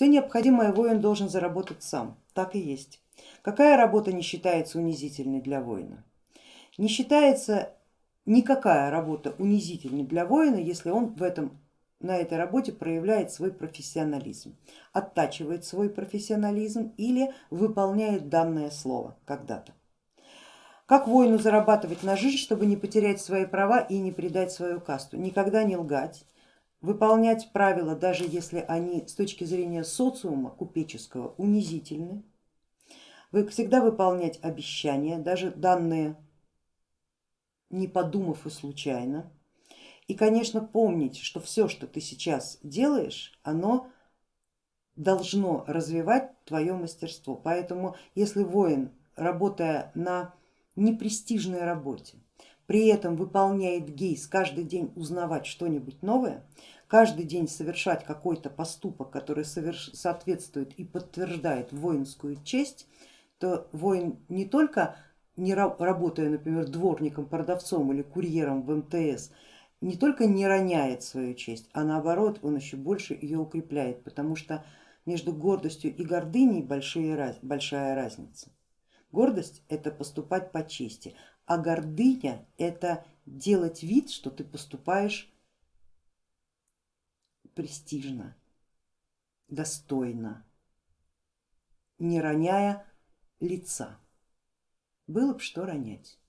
Все необходимое воин должен заработать сам, так и есть. Какая работа не считается унизительной для воина? Не считается никакая работа унизительной для воина, если он в этом, на этой работе проявляет свой профессионализм, оттачивает свой профессионализм или выполняет данное слово когда-то. Как воину зарабатывать на жизнь, чтобы не потерять свои права и не предать свою касту? Никогда не лгать, выполнять правила, даже если они с точки зрения социума купеческого унизительны, вы всегда выполнять обещания, даже данные не подумав и случайно. И, конечно, помнить, что все, что ты сейчас делаешь, оно должно развивать твое мастерство. Поэтому, если воин, работая на непрестижной работе, при этом выполняет гейс, каждый день узнавать что-нибудь новое, каждый день совершать какой-то поступок, который соответствует и подтверждает воинскую честь, то воин не только не работая, например, дворником, продавцом или курьером в МТС, не только не роняет свою честь, а наоборот он еще больше ее укрепляет, потому что между гордостью и гордыней большая, большая разница. Гордость это поступать по чести, а гордыня это делать вид, что ты поступаешь престижно, достойно, не роняя лица. Было бы что ронять.